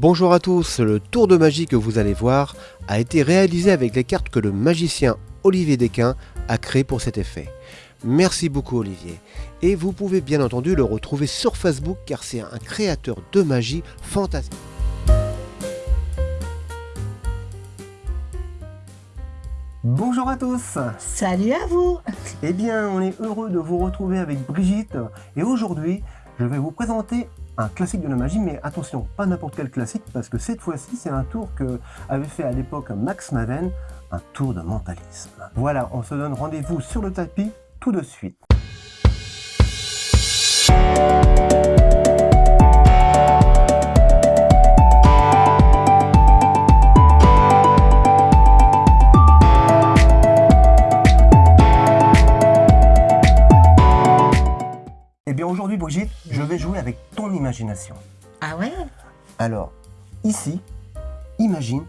Bonjour à tous, le tour de magie que vous allez voir a été réalisé avec les cartes que le magicien Olivier Desquin a créées pour cet effet. Merci beaucoup Olivier. Et vous pouvez bien entendu le retrouver sur Facebook car c'est un créateur de magie fantastique. Bonjour à tous Salut à vous Eh bien, on est heureux de vous retrouver avec Brigitte et aujourd'hui, je vais vous présenter un classique de la magie, mais attention, pas n'importe quel classique, parce que cette fois-ci, c'est un tour que avait fait à l'époque Max Maven, un tour de mentalisme. Voilà, on se donne rendez-vous sur le tapis tout de suite. Eh bien aujourd'hui Brigitte, je vais jouer avec imagination. Ah ouais? Alors, ici, imagine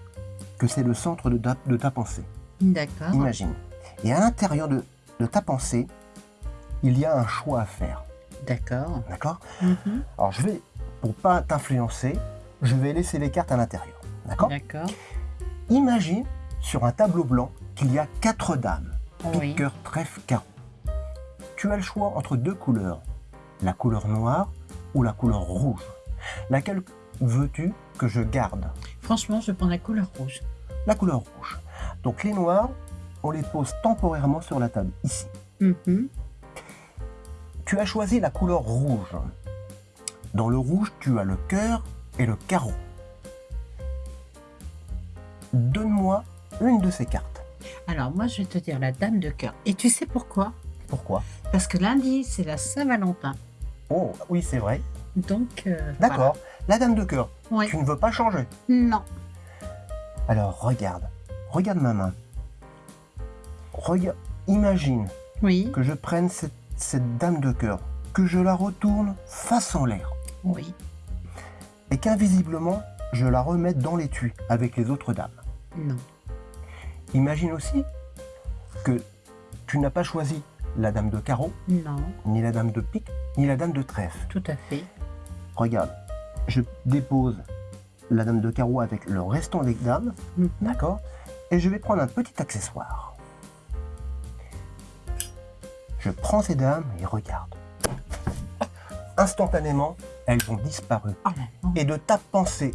que c'est le centre de ta, de ta pensée. D'accord. Imagine. Et à l'intérieur de, de ta pensée, il y a un choix à faire. D'accord. D'accord? Mhm. Alors je vais, pour pas t'influencer, je vais laisser les cartes à l'intérieur. D'accord? D'accord. Imagine sur un tableau blanc qu'il y a quatre dames. Oui. Trèfle, carreau. Tu as le choix entre deux couleurs. La couleur noire ou la couleur rouge. Laquelle veux-tu que je garde? Franchement, je prends la couleur rouge. La couleur rouge. Donc les noirs, on les pose temporairement sur la table, ici. Mhm. Tu as choisi la couleur rouge. Dans le rouge, tu as le cœur et le carreau. Donne-moi une de ces cartes. Alors, moi, je vais te dire la dame de cœur. Et tu sais pourquoi? Pourquoi? Parce que lundi, c'est la Saint-Valentin. Oh, oui, c'est vrai. Donc, euh, D'accord. La dame de cœur, tu ne veux pas changer. Non. Alors, regarde. Regarde ma main. Regarde. Imagine Oui. que je prenne cette, cette dame de cœur, que je la retourne face en l'air, Oui. et qu'invisiblement, je la remette dans l'étui avec les autres dames. Non. Imagine aussi que tu n'as pas choisi la dame de carreau, Non. ni la dame de pique, ni la dame de trèfle. Tout à fait. Regarde, je dépose la dame de carreau avec le restant des dames, Mhm. d'accord Et je vais prendre un petit accessoire. Je prends ces dames et regarde. Instantanément, elles ont disparu. Oh, non. Et de ta pensée,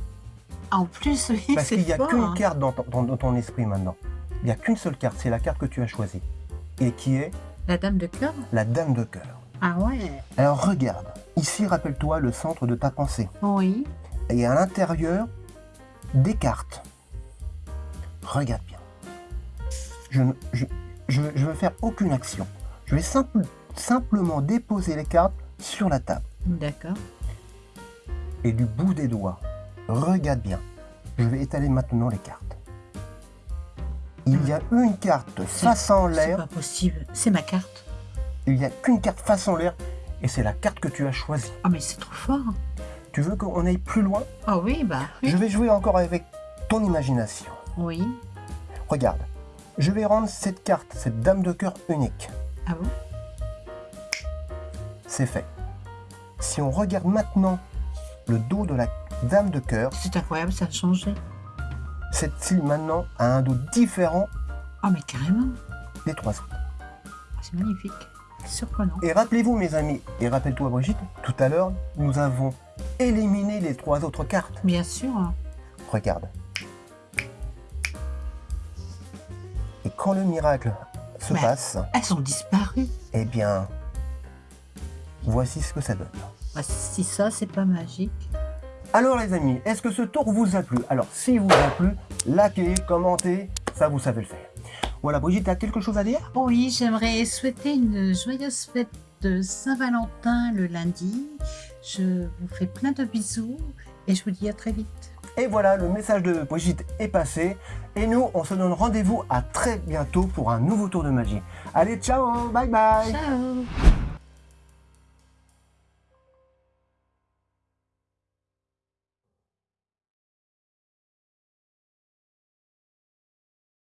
En plus, oui, parce qu'il n'y a qu'une hein. carte dans ton, dans- dans ton esprit maintenant. Il n'y a qu'une seule carte, c'est la carte que tu as choisie. Et qui est La dame de cœur? La dame de cœur. Ah ouais. Alors regarde, ici rappelle-toi le centre de ta pensée. Oui. Et à l'intérieur, des cartes. Regarde bien. Je ne je, je, je veux faire aucune action. Je vais simple- simplement déposer les cartes sur la table. D'accord. Et du bout des doigts, regarde bien. Je vais étaler maintenant les cartes. Il y a une carte face en C'est l'air. pas possible. C'est ma carte. Il n'y a qu'une carte face en l'air. Et c'est la carte que tu as choisie. Ah, mais c'est trop fort. Tu veux qu'on aille plus loin? Ah oui, bah oui. Je vais jouer encore avec ton imagination. Oui. Regarde, je vais rendre cette carte, cette dame de cœur unique. Ah bon? C'est fait. Si on regarde maintenant le dos de la dame de cœur, C'est incroyable, ça a changé. Cette-ci maintenant a un dos différent Ah, mais carrément. des trois autres. Ah, C'est magnifique. Surprenant. Et rappelez-vous mes amis, et rappelle-toi Brigitte, tout à l'heure, nous avons éliminé les trois autres cartes. Bien sûr. hein. Regarde. Et quand le miracle se passe, Elles ont disparu. eh bien, voici ce que ça donne. Bah, si ça, c'est pas magique. Alors les amis, est-ce que ce tour vous a plu? Alors si vous a plu, likez, commentez, ça vous savez le faire. Voilà, Brigitte, as quelque chose à dire? Oui, j'aimerais souhaiter une joyeuse fête de Saint-Valentin le lundi. Je vous fais plein de bisous et je vous dis à très vite. Et voilà, le message de Brigitte est passé. Et nous, on se donne rendez-vous à très bientôt pour un nouveau tour de magie. Allez, ciao, bye bye Ciao